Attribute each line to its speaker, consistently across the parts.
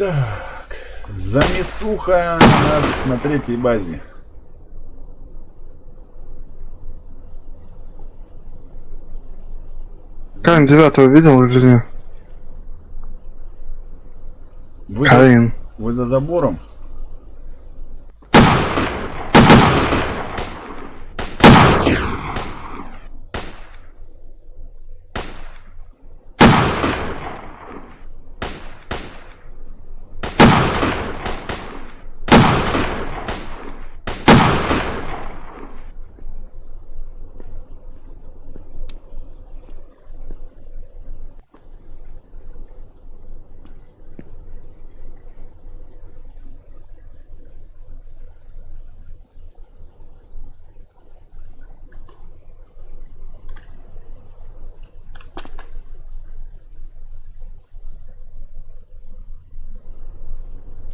Speaker 1: Так, замесуха у нас на третьей базе.
Speaker 2: Каин девятого видел или нет?
Speaker 1: Вы,
Speaker 2: Каин.
Speaker 1: вы за забором?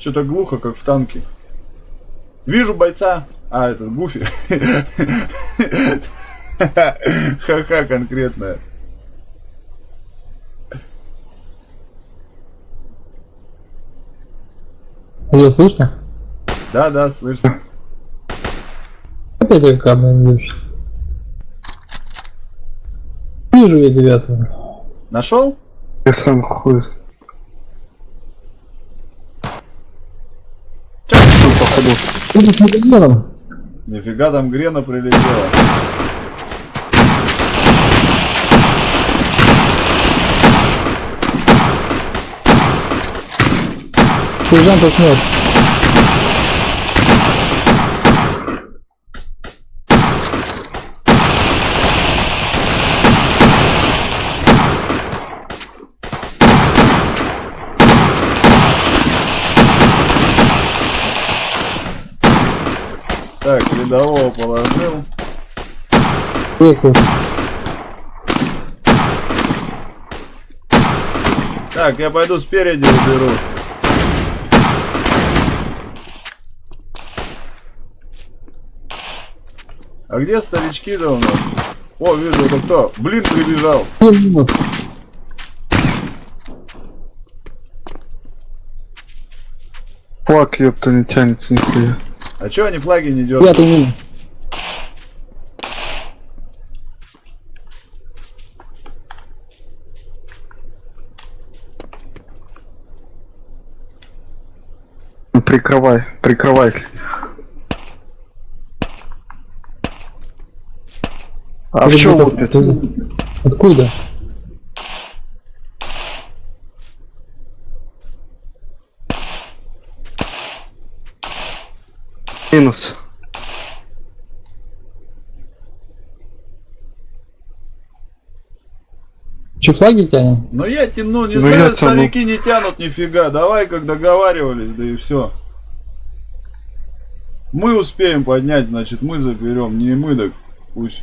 Speaker 1: Что-то глухо, как в танке. Вижу бойца. А, этот Гуфи. Ха-ха, конкретная.
Speaker 3: Ее слышно?
Speaker 1: Да, да, слышно.
Speaker 3: Опять я камень. Вижу я девятого.
Speaker 1: Нашел?
Speaker 2: Я сам хуй.
Speaker 3: С медальоном.
Speaker 1: Нифига там Грена прилетела.
Speaker 3: Сержанта снес.
Speaker 1: Так, рядового положил.
Speaker 3: Веку.
Speaker 1: Так, я пойду спереди уберу. А где старички-то у нас? О, вижу, это кто? Блин, прибежал.
Speaker 2: Флаг, ёпта, не тянется нихуя.
Speaker 1: А чё они флаги не дёргают?
Speaker 3: Пятый минус.
Speaker 2: Прикрывай, прикрывай. А в чем лупит?
Speaker 3: Откуда?
Speaker 2: Минус.
Speaker 3: Че, флаги тянем?
Speaker 1: Ну я тяну, не
Speaker 2: Ну,
Speaker 1: знаю, старики не тянут нифига. Давай, как договаривались, да и все. Мы успеем поднять, значит, мы заберем. Не мы, так пусть.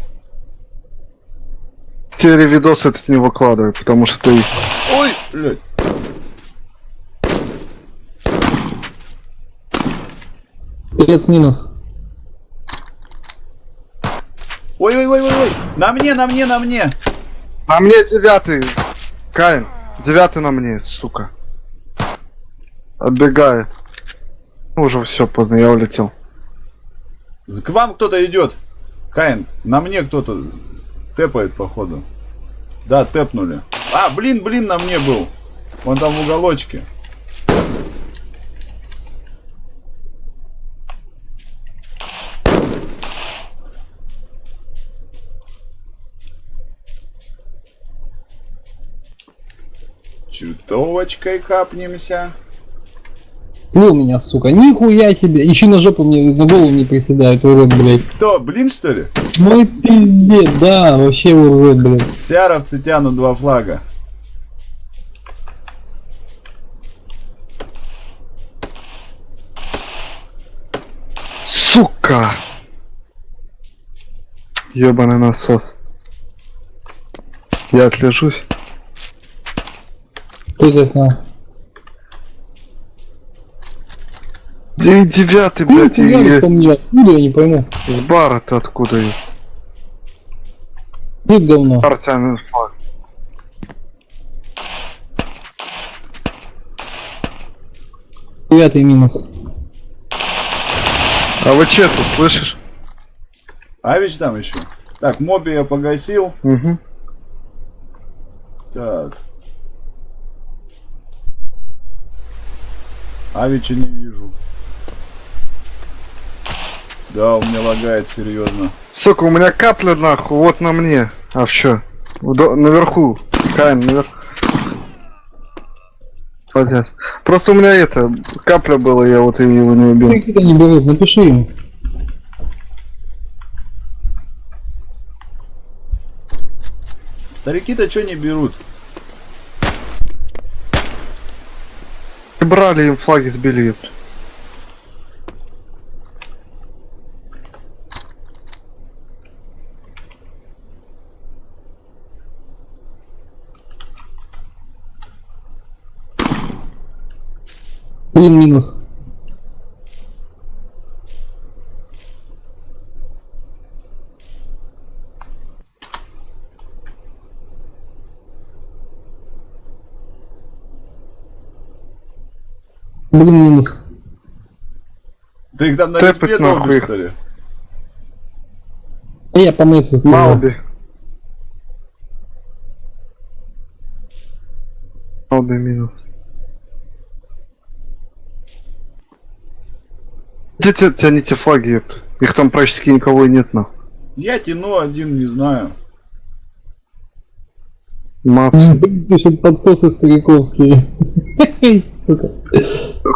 Speaker 2: Теперь видос этот не выкладывай, потому что ты...
Speaker 1: Ой, блядь.
Speaker 3: Стрелец минус.
Speaker 1: Ой, ой, ой, ой, ой. На мне, на мне, на мне.
Speaker 2: На мне девятый. Каин, девятый на мне, сука. Отбегает. Уже все поздно, я улетел.
Speaker 1: К вам кто-то идет. Каин, на мне кто-то тэпает, походу. Да, тэпнули. А, блин, блин, на мне был. Он там в уголочке. Чертовочкой капнемся.
Speaker 3: Слил меня, сука. Нихуя себе. Еще на жопу мне, на голову не приседает, урод, блядь.
Speaker 1: Кто, блин, что ли?
Speaker 3: Мой пиздец, да, вообще урод, блядь.
Speaker 1: Сиаровцы тянут два флага.
Speaker 2: Сука! Ебаный насос. Я отлежусь.
Speaker 3: Кто тебя снял?
Speaker 2: Де- Девятый,
Speaker 3: Ну,
Speaker 2: блядь, и-
Speaker 3: хуярит по мне, откуда я не пойму.
Speaker 2: с бара ты откуда? и-
Speaker 3: Ты говно.
Speaker 2: Бар тянет флаг.
Speaker 3: Девятый минус.
Speaker 2: А вы че тут, слышишь?
Speaker 1: Авич там еще. Так, моби я погасил.
Speaker 2: Угу.
Speaker 1: Так. Авича не вижу. Да, у меня лагает серьезно.
Speaker 2: Сука, у меня капля нахуй, вот на мне. А? Вдо- наверху. Кайн, наверху. Молодец. Просто у меня это, капля была, я вот его не убил.
Speaker 3: Какие-то не берут, напиши им.
Speaker 1: Старики-то что не берут?
Speaker 2: Брали им флаги сбили. ёпт.
Speaker 3: Блин, минус. Блин, минус.
Speaker 1: Ты их там на респе долбишь, что ли?
Speaker 3: А я по мэйцу стрелял.
Speaker 2: Малби. Малби минус. Где те- тяните флаги, ёпта? Их там практически никого и нет, нахуй.
Speaker 1: Я тяну один, не знаю.
Speaker 3: Блин, Пишет подсосы стариковские.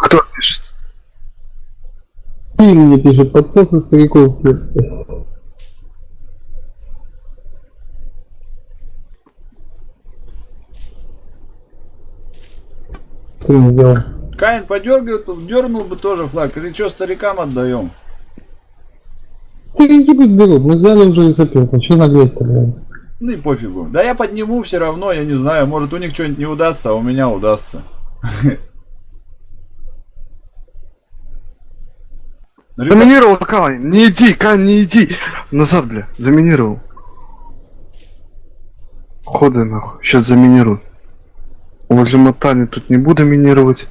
Speaker 2: Кто
Speaker 3: Пин мне пишет, подсосы стариковские. Стрим сделал.
Speaker 1: Каин подергивает, дернул бы тоже флаг. Или что, старикам отдаем?
Speaker 3: Старики пусть берут, мы взяли уже и сопилку. Че наглеть-то, блядь?
Speaker 1: Ну и пофигу. Да я подниму все равно, я не знаю. Может у них что-нибудь не удастся, а у меня удастся.
Speaker 2: Заминировал, Кайн, не иди, Кайн, не иди. Назад, бля, заминировал. Ходы нахуй, сейчас заминирую. Возле мотани тут не буду минировать.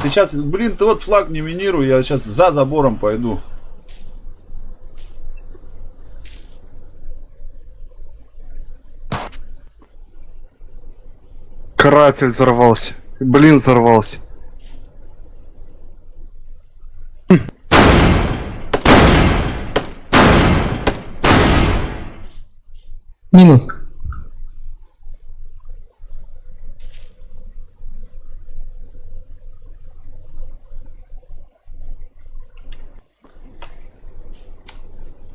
Speaker 1: Сейчас, блин, ты вот флаг не минируй, я сейчас за забором пойду.
Speaker 2: Каратель взорвался. Блин, взорвался.
Speaker 3: Минус.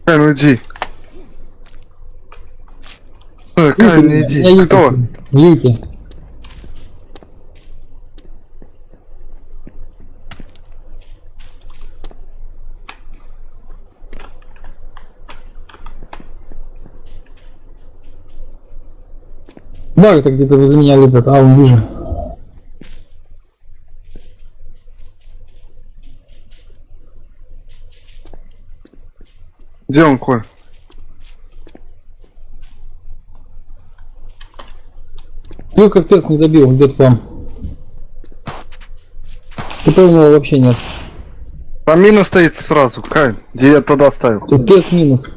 Speaker 2: Кайн, уйди. Э, не иди.
Speaker 3: Я Юки.
Speaker 2: Кто?
Speaker 3: Юки. Это где-то возле меня лупят, а он вижу.
Speaker 2: Где он, Коль?
Speaker 3: Юрка спец не добил, где-то там. ТП у него вообще нет.
Speaker 2: Там мина стоит сразу, Кайн, где я тогда ставил.
Speaker 3: Спец минус.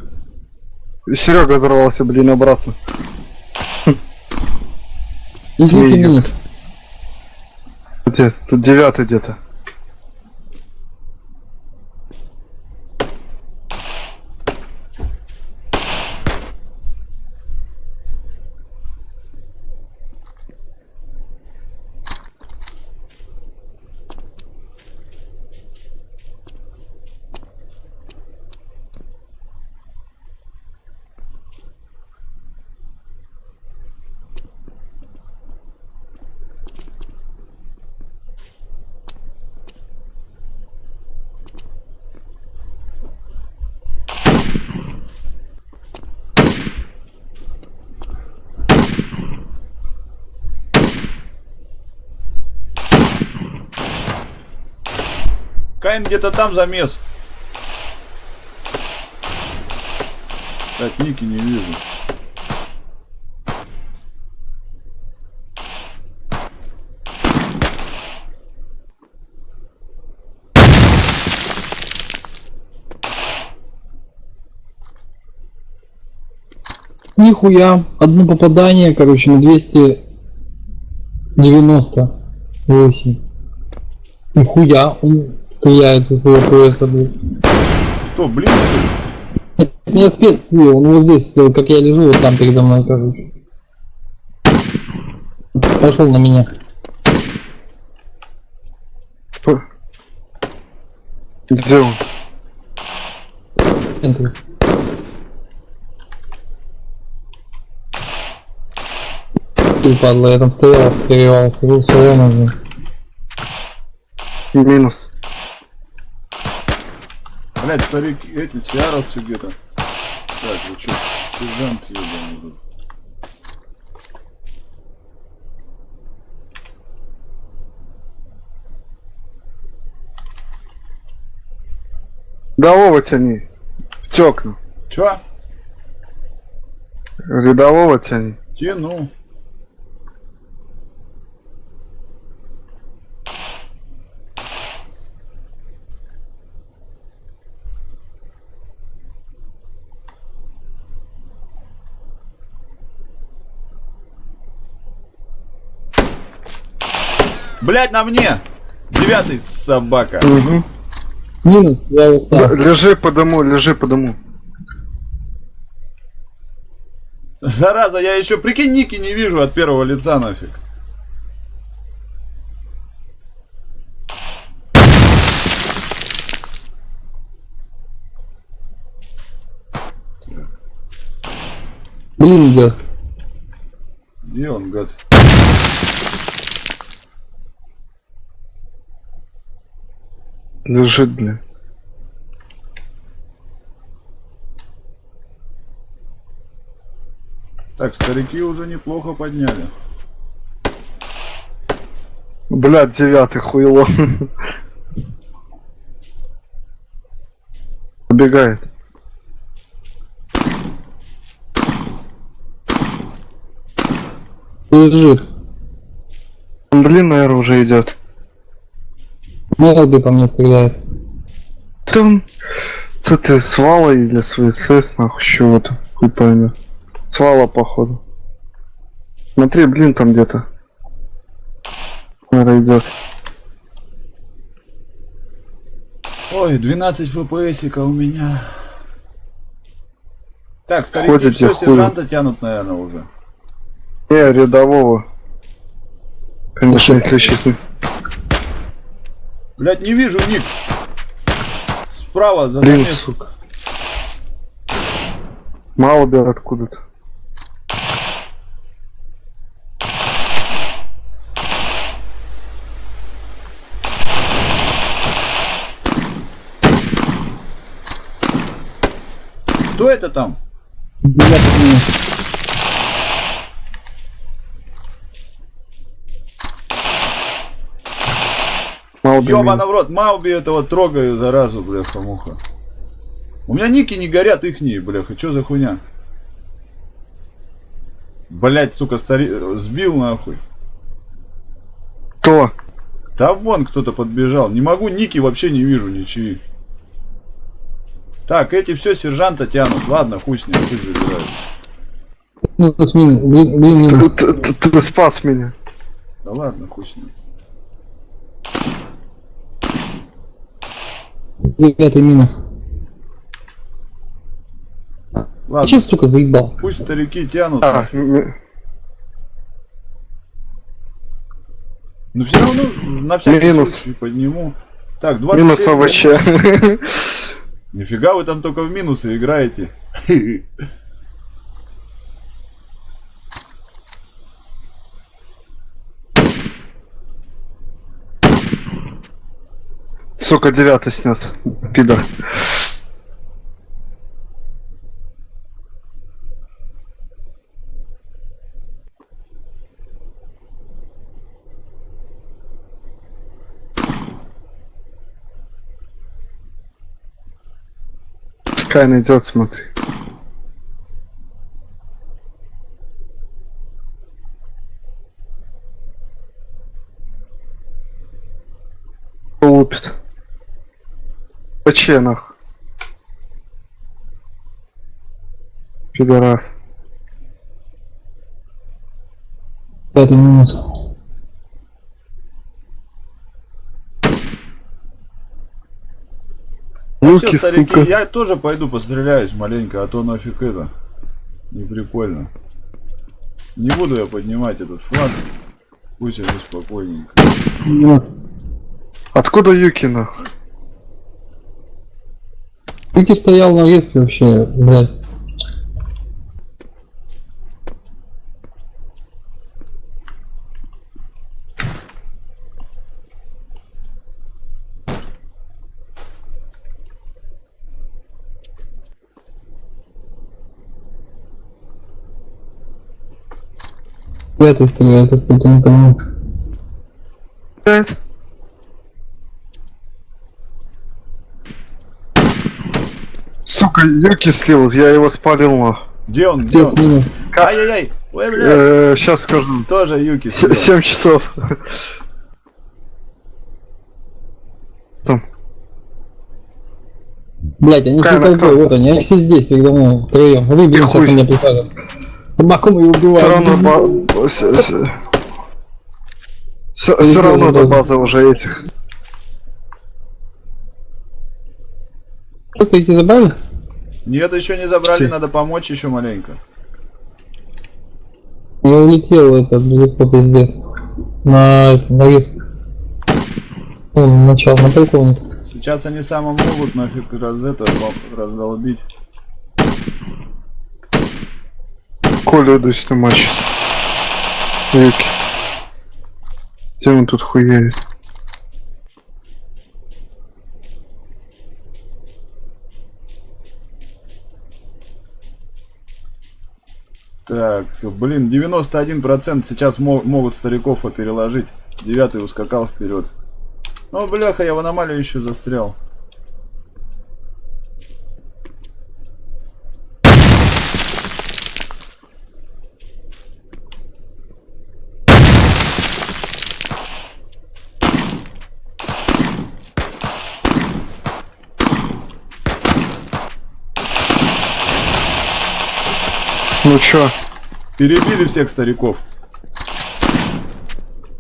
Speaker 2: Серега взорвался, блин, обратно.
Speaker 3: И
Speaker 2: Змеюк.
Speaker 3: Юки минус.
Speaker 2: Где? Тут девятый где-то.
Speaker 1: Каин где-то там замес. Так, Ники не вижу.
Speaker 3: Нихуя. Одно попадание, короче, на 298. Нихуя. Он со своего пояса, блядь.
Speaker 1: Кто, блин, что ли?
Speaker 3: Нет, спец, он вот здесь, э, как я лежу, вот там передо мной, короче. Пошел на меня.
Speaker 2: Где он?
Speaker 3: В центре. Ты падла, я там стоял, перевался, был все равно.
Speaker 2: Минус.
Speaker 1: Блять, старики, эти, тиаровцы где-то. Так, вы чё, сержант ебаный тут.
Speaker 2: Рядового тяни. Тёкну.
Speaker 1: Чё?
Speaker 2: Рядового тяни.
Speaker 1: Тяну. Блять, на мне! Девятый собака.
Speaker 2: Угу.
Speaker 3: Минус, я его стал.
Speaker 2: Лежи по дому, лежи по дому.
Speaker 1: Зараза, я еще прикинь ники не вижу от первого лица нафиг.
Speaker 3: Блин, да.
Speaker 1: Где он, гад?
Speaker 2: Бля.
Speaker 1: Так, старики уже неплохо подняли.
Speaker 2: Блядь, девятый хуйло. Убегает.
Speaker 3: Лежит.
Speaker 2: Блин, наверное, уже идет.
Speaker 3: Мелби по мне стреляет.
Speaker 2: Там с этой свалой или с ВСС, нахуй, чего-то. Хуй поймет. Свала, походу. Смотри, блин, там где-то. Наверное, идет.
Speaker 1: Ой, 12 фпсика у меня. Так, старики
Speaker 2: Ходите,
Speaker 1: все, сержанта тянут, наверное, уже.
Speaker 2: Не, рядового. Конечно, если честно.
Speaker 1: Блять, не вижу ник. Справа за
Speaker 2: Блин,
Speaker 1: замес.
Speaker 2: сука. Мало бер откуда-то.
Speaker 1: Кто это там?
Speaker 3: Девятый
Speaker 2: бер.
Speaker 1: Ёбана в рот, Мауби этого трогаю, заразу, бляха муха. У меня ники не горят, ихние, бляха, чё за хуйня? Блять, сука, стари... сбил нахуй.
Speaker 2: Кто?
Speaker 1: Да вон кто-то подбежал. Не могу, ники вообще не вижу ничьи. Так, эти все сержанта тянут. Ладно, хуй с ним, пусть забирают.
Speaker 3: Минус, минус. Блин.
Speaker 2: Ты, ты- ты- ты спас меня.
Speaker 1: Да ладно, хуй с ним.
Speaker 3: Девятый минус.
Speaker 1: Ладно,
Speaker 3: Че, сука, заебал?
Speaker 1: пусть старики тянут.
Speaker 2: А,
Speaker 1: Но все равно на всякий
Speaker 2: Минус.
Speaker 1: случай подниму. Так, 27.
Speaker 2: минус овоща.
Speaker 1: Нифига вы там только в минусы играете.
Speaker 2: Сука, девятый снес. Пидор. Пускай найдет, смотри. Лупит. ПЧ нах. Пидорас.
Speaker 3: Пятый минус.
Speaker 1: Ну
Speaker 2: Юки,
Speaker 1: все, старики,
Speaker 2: сука.
Speaker 1: я тоже пойду постреляюсь маленько, а то нафиг это. Не прикольно. Не буду я поднимать этот флаг. Пусть они спокойненько.
Speaker 2: Откуда Юкина?
Speaker 3: Юки стоял на респе вообще, блядь. В этой стреляет, откуда не понимаю.
Speaker 2: Сука, Юки слил, я его спалил.
Speaker 1: Где он? Где он? Ай-яй-яй! Ой, блядь!
Speaker 2: Э, сейчас скажу.
Speaker 1: Тоже Юки слил.
Speaker 2: Семь часов. Там.
Speaker 3: Блять, они все толпой, вот они, они все здесь, передо мной, втроем. Выберем,
Speaker 2: Хуй.
Speaker 3: сейчас меня присаживают. Собаку мою убивают.
Speaker 2: Все равно Все равно до базы уже этих.
Speaker 3: Просто эти забрали?
Speaker 1: Нет, еще не забрали,
Speaker 2: Все.
Speaker 1: надо помочь еще маленько.
Speaker 3: Я улетел это далеко пиздец. На, на риск. Он начал на полковник.
Speaker 1: Сейчас они самым могут нафиг раз это раздолбить.
Speaker 2: Колю иду снимать. Юки. Где он тут хуярит?
Speaker 1: Так, блин, 91% сейчас мо- могут стариков переложить. Девятый ускакал вперед. Ну, бляха, я в аномалию еще застрял.
Speaker 2: Ну чё?
Speaker 1: Перебили всех стариков.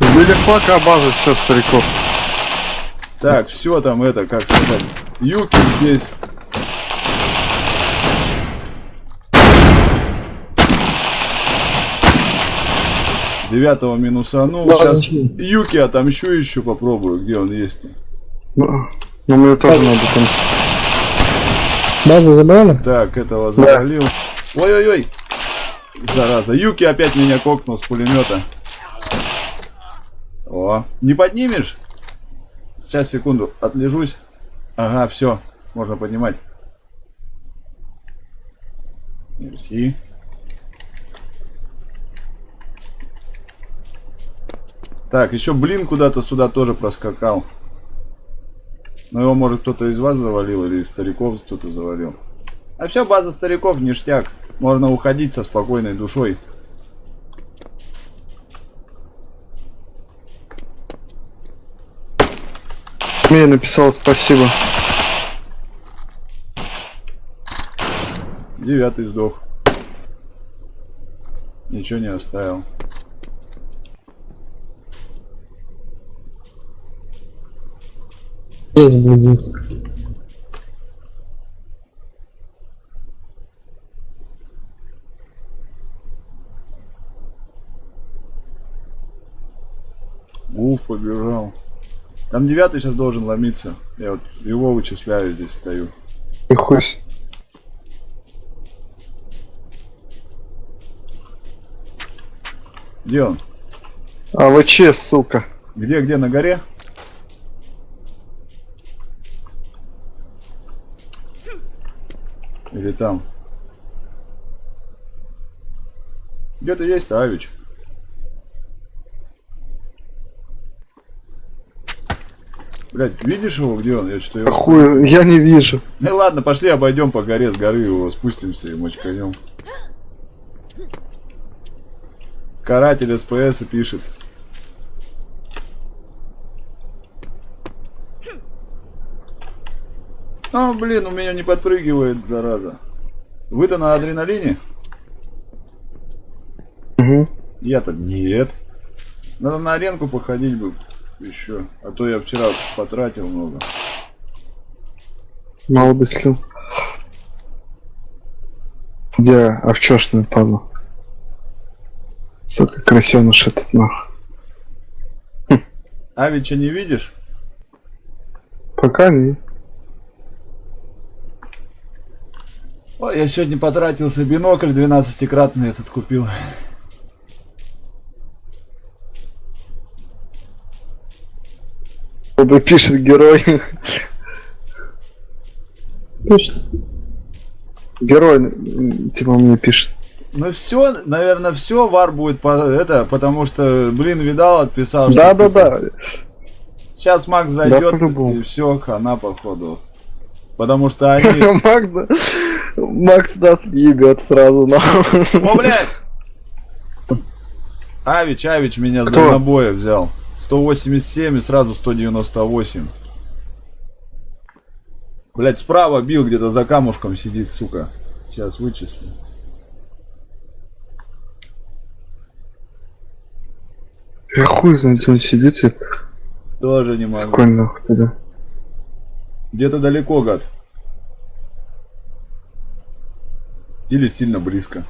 Speaker 2: Сбили флаг, а база все стариков.
Speaker 1: Так, все там это, как сказать. Юки здесь. Девятого минусанул.
Speaker 3: Да,
Speaker 1: Сейчас
Speaker 3: ничего.
Speaker 1: Юки отомщу еще попробую, где он есть.
Speaker 2: Ну, ну мне тоже надо там...
Speaker 3: Базу забрали?
Speaker 1: Так, этого завалил. Ой-ой-ой. Зараза. Юки опять меня кокнул с пулемета. О, не поднимешь? Сейчас, секунду, отлежусь. Ага, все, можно поднимать. Мерси. Так, еще блин куда-то сюда тоже проскакал. Ну его может кто-то из вас завалил или из стариков кто-то завалил. А все, база стариков, ништяк. Можно уходить со спокойной душой.
Speaker 2: Мне написал спасибо.
Speaker 1: Девятый сдох. Ничего не оставил.
Speaker 3: Есть, блядь,
Speaker 1: Уф, побежал. Там девятый сейчас должен ломиться. Я вот его вычисляю, здесь стою.
Speaker 2: И хуй
Speaker 1: Где он?
Speaker 2: АВЧ, сука.
Speaker 1: Где, где, на горе? Или там? Где-то есть Авич. Блять, видишь его, где он? Я что-то его...
Speaker 2: Хуй, я не вижу.
Speaker 1: Ну ладно, пошли обойдем по горе с горы его, спустимся и мочканем. Каратель СПС пишет. А, блин, у меня не подпрыгивает, зараза. Вы-то на адреналине?
Speaker 2: Угу.
Speaker 1: Я-то нет. Надо на аренку походить бы еще. А то я вчера потратил много.
Speaker 2: Мало бы слил. Где овчошный падла? Сука, красеныш этот нах.
Speaker 1: Авича не видишь?
Speaker 2: Пока не.
Speaker 1: Ой, я сегодня потратился бинокль 12-кратный этот купил.
Speaker 2: Оба пишет герой.
Speaker 3: Точно.
Speaker 2: Герой, типа мне пишет.
Speaker 1: Ну все, наверное, все, вар будет по, это, потому что, блин, видал, отписал. что,
Speaker 2: Да, да,
Speaker 1: типа,
Speaker 2: да.
Speaker 1: Сейчас Макс зайдет
Speaker 2: по-любому.
Speaker 1: и все, хана походу. Потому что они...
Speaker 2: Макс, Макс нас ебет сразу на.
Speaker 1: О, блядь! Авич, Авич меня с дальнобоя взял. 187 и сразу 198. Блять, справа бил где-то за камушком сидит, сука. Сейчас вычислю.
Speaker 2: Я хуй знает, он сидит и
Speaker 1: Тоже не могу.
Speaker 2: сколь нахуй туда.
Speaker 1: Где-то далеко, гад. Или сильно близко.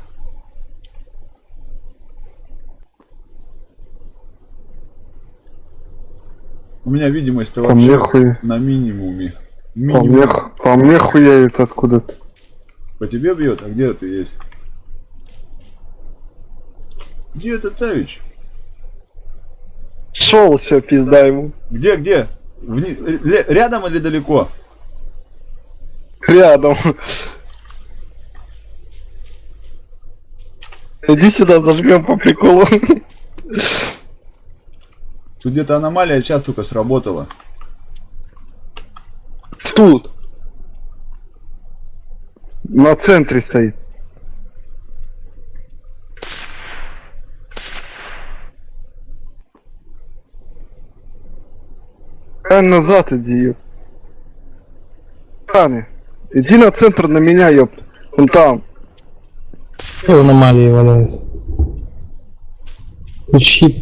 Speaker 1: У меня видимость-то
Speaker 2: По мне
Speaker 1: вообще
Speaker 2: хуй.
Speaker 1: на минимуме.
Speaker 2: По мне, по мне хуяет откуда-то.
Speaker 1: По тебе бьет? А где ты есть? Где этот Тавич?
Speaker 2: Шел все, пизда ему.
Speaker 1: Где, где? Вни- Рядом или далеко?
Speaker 2: Рядом. Иди сюда, зажмем по приколу.
Speaker 1: Тут где-то аномалия сейчас только сработала.
Speaker 2: Тут. На центре стоит. А назад иди, ёп. Таня, иди на центр на меня, ёп. Он там.
Speaker 3: Аномалии валяется? Щит.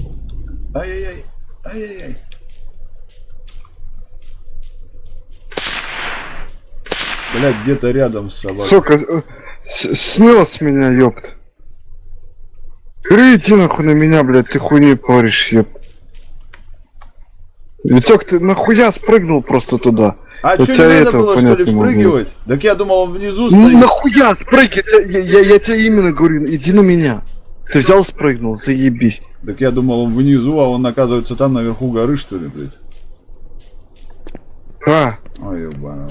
Speaker 1: Ай-яй-яй. Ай-яй-яй. Блять, где-то рядом с собой.
Speaker 2: Сука, с- снес меня, ёпт. Иди нахуй на меня, блядь, ты хуйней поришь, ёп. Витек, ты нахуя спрыгнул просто туда?
Speaker 1: А
Speaker 2: Я
Speaker 1: что, не надо
Speaker 2: этого
Speaker 1: было, что ли, вспрыгивать? Так я думал, он внизу
Speaker 2: Ну
Speaker 1: стоит.
Speaker 2: нахуя спрыгивай, я, я, я тебе именно говорю, иди на меня. Ты взял, спрыгнул, заебись.
Speaker 1: Так я думал, он внизу, а он оказывается там наверху горы, что ли, блядь.
Speaker 2: А,
Speaker 1: Ой, ебаный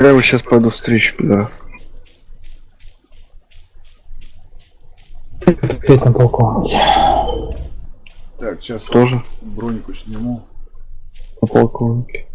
Speaker 2: я его сейчас пойду встречу, пидорас.
Speaker 3: Опять на полковнике.
Speaker 1: Так, сейчас
Speaker 2: Тоже
Speaker 1: бронику сниму.
Speaker 2: по полковнике.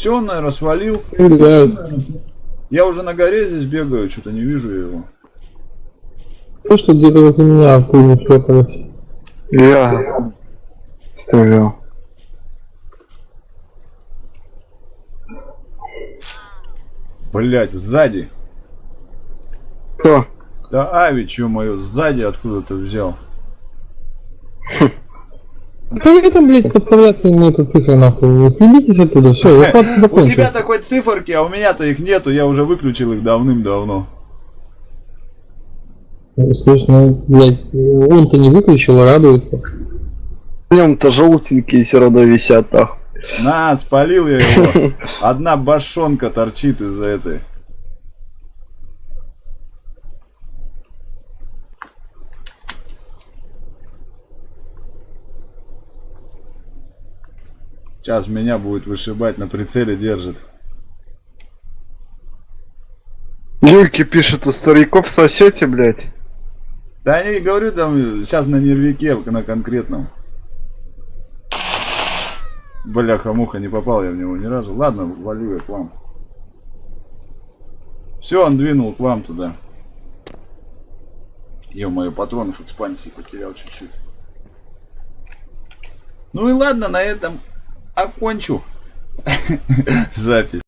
Speaker 1: Все, он, наверное, свалил.
Speaker 3: Да,
Speaker 1: Я уже на горе здесь бегаю, что-то не вижу его.
Speaker 3: то, что где-то возле меня в пулю шлепалось.
Speaker 2: Я стрелял.
Speaker 1: Блять, сзади.
Speaker 2: Кто?
Speaker 1: Да Авич, ё-моё, сзади откуда-то взял.
Speaker 3: Как это, блядь, подставляться ему эту цифру нахуй? Вы съебитесь оттуда, все, захват
Speaker 1: У тебя
Speaker 3: закончился.
Speaker 1: такой циферки, а у меня-то их нету, я уже выключил их давным-давно.
Speaker 3: Слышь, ну, блядь, он-то не выключил, а радуется.
Speaker 2: В нем-то желтенькие все равно висят, а.
Speaker 1: На, спалил я его. Одна башонка торчит из-за этой. Сейчас меня будет вышибать, на прицеле держит.
Speaker 2: Юльки пишет, у стариков сосете, блядь.
Speaker 1: Да я не говорю там сейчас на нервике, на конкретном. Бляха-муха, не попал я в него ни разу. Ладно, валю я к вам. Все, он двинул к вам туда. Ё-моё, патронов экспансии потерял чуть-чуть. Ну и ладно, на этом окончу запись.